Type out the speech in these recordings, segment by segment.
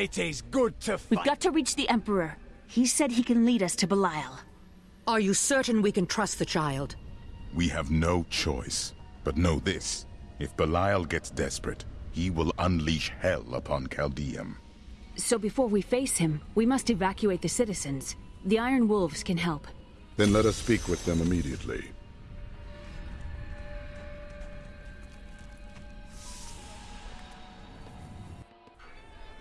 It is good to fight. We've got to reach the Emperor. He said he can lead us to Belial. Are you certain we can trust the child? We have no choice. But know this. If Belial gets desperate, he will unleash hell upon Caldeum. So before we face him, we must evacuate the citizens. The Iron Wolves can help. Then let us speak with them immediately.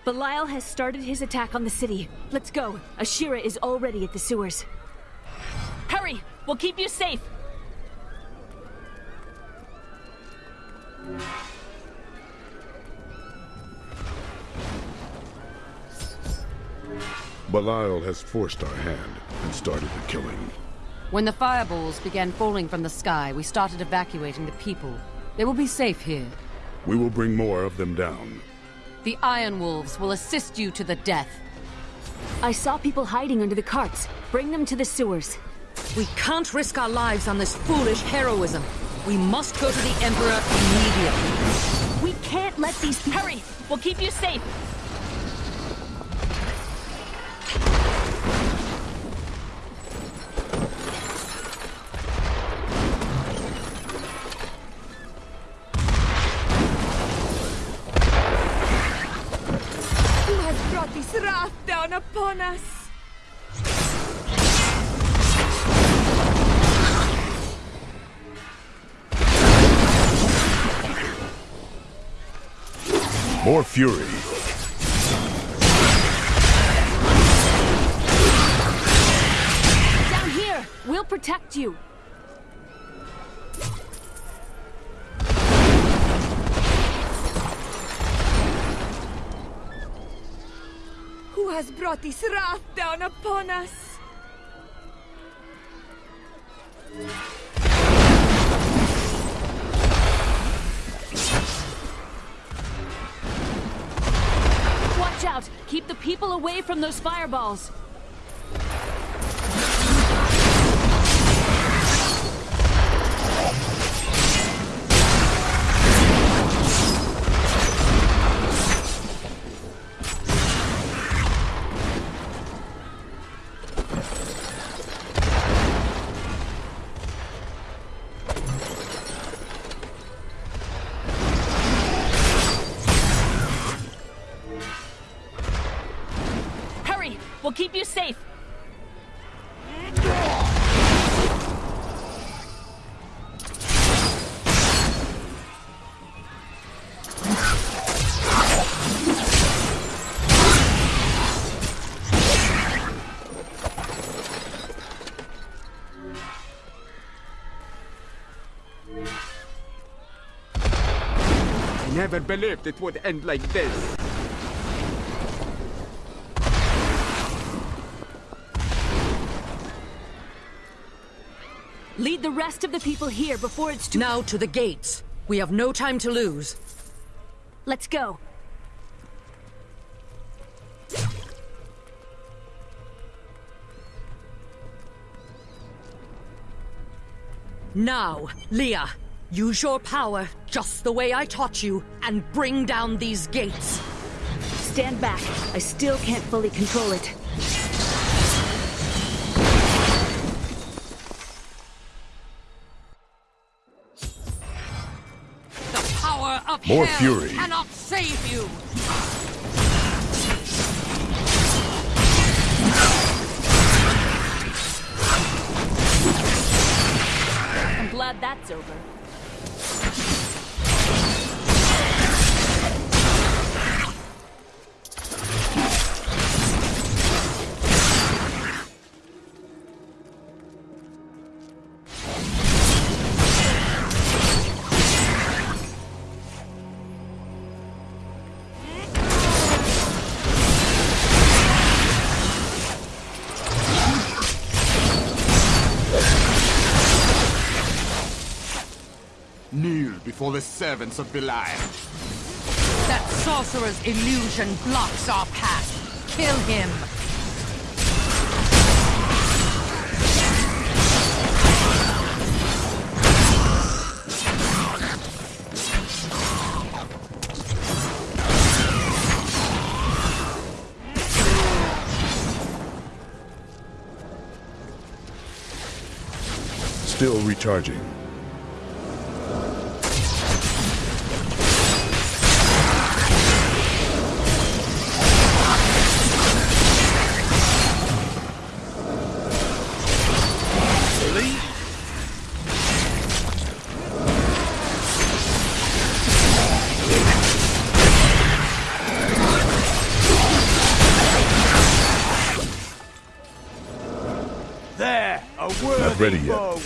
Belial has started his attack on the city. Let's go. Asheara is already at the sewers. Hurry! We'll keep you safe! Belial has forced our hand and started the killing. When the fireballs began falling from the sky, we started evacuating the people. They will be safe here. We will bring more of them down. The Iron Wolves will assist you to the death. I saw people hiding under the carts. Bring them to the sewers. We can't risk our lives on this foolish heroism. We must go to the Emperor immediately. We can't let these people- Hurry! We'll keep you safe! Us? More fury. Down here! We'll protect you! Has brought this wrath down upon us? Watch out! Keep the people away from those fireballs! We'll keep you safe! I never believed it would end like this. Lead the rest of the people here before it's too- Now to the gates. We have no time to lose. Let's go. Now, Leah, use your power just the way I taught you and bring down these gates. Stand back. I still can't fully control it. More fury. cannot save you. I'm glad that's over. for the servants of Belial. That sorcerer's illusion blocks our path. Kill him. Still recharging. There, a worthy Not ready yet. foe.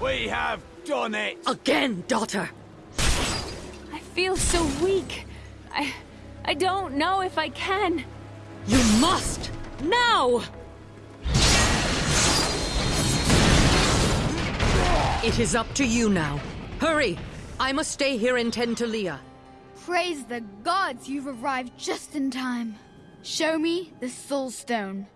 We have done it! Again, daughter! I feel so weak. I... I don't know if I can. You must! Now! It is up to you now. Hurry! I must stay here and tend to Leah. Praise the gods you've arrived just in time. Show me the Soul Stone.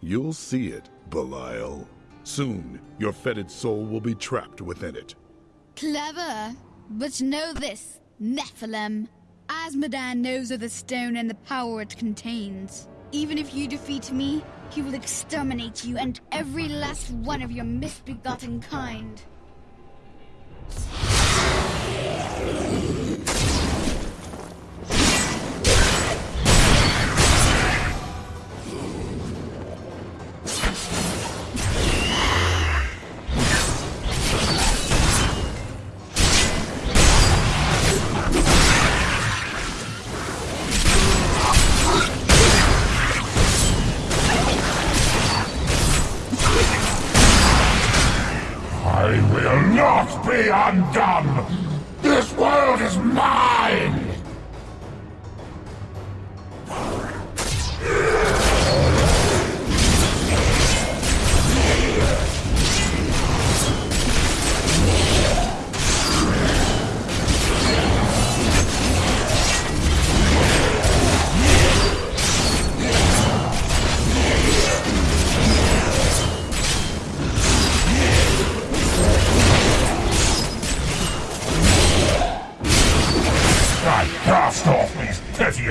You'll see it, Belial. Soon, your fetid soul will be trapped within it. Clever. But know this, Nephilim. Azmodan knows of the stone and the power it contains. Even if you defeat me, he will exterminate you and every last one of your misbegotten kind.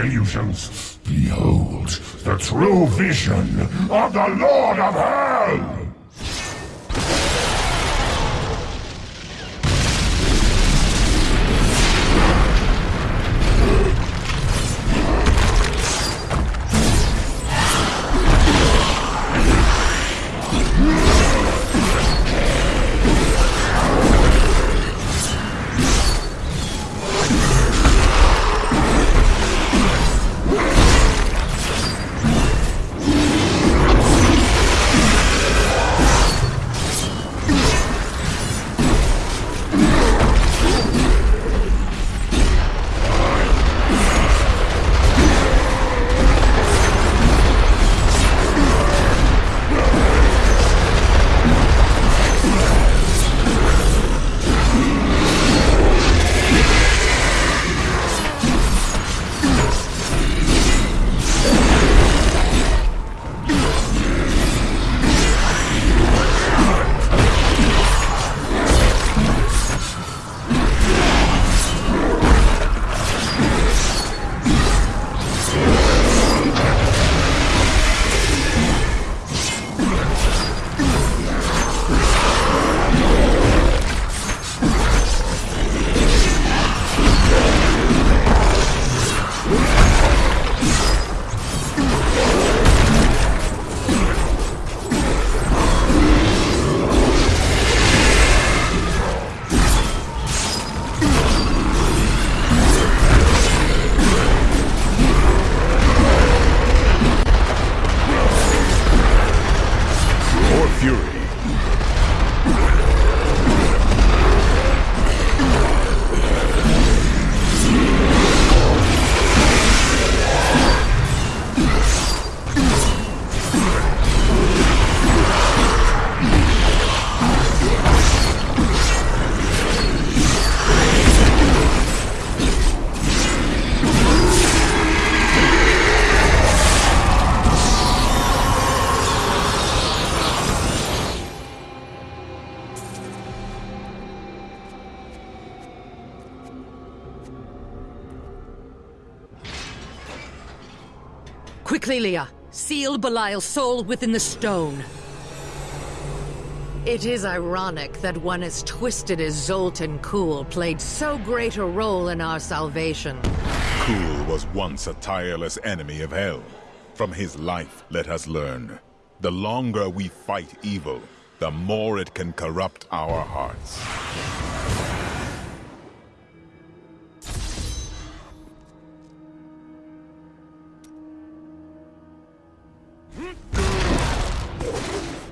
Illusions. Behold the true vision of the Lord of Hell! Leah. Seal Belial's soul within the stone. It is ironic that one as twisted as Zoltan Kulle played so great a role in our salvation. Kulle was once a tireless enemy of Hell. From his life, let us learn. The longer we fight evil, the more it can corrupt our hearts. うん